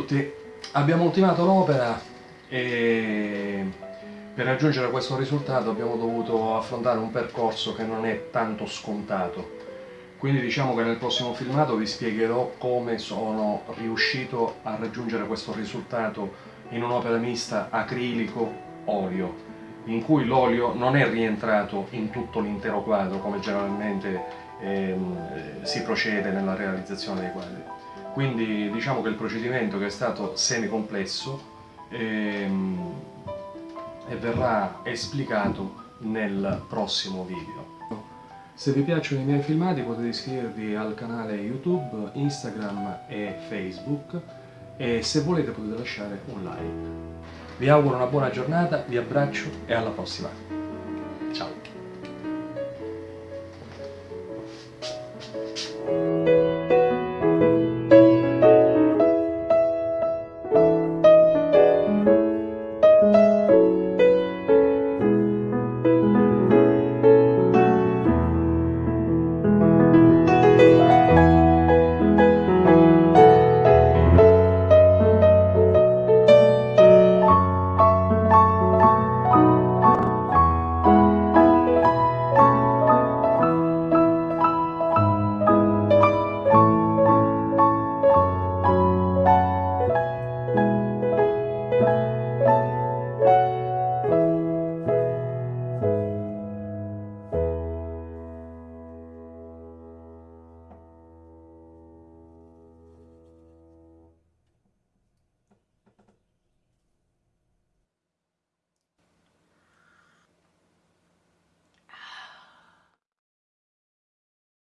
Tutti, abbiamo ultimato l'opera e per raggiungere questo risultato abbiamo dovuto affrontare un percorso che non è tanto scontato. Quindi diciamo che nel prossimo filmato vi spiegherò come sono riuscito a raggiungere questo risultato in un'opera mista acrilico-olio, in cui l'olio non è rientrato in tutto l'intero quadro come generalmente ehm, si procede nella realizzazione dei quadri quindi diciamo che il procedimento che è stato semi-complesso ehm, e verrà esplicato nel prossimo video. Se vi piacciono i miei filmati potete iscrivervi al canale YouTube, Instagram e Facebook e se volete potete lasciare un like. Vi auguro una buona giornata, vi abbraccio e alla prossima!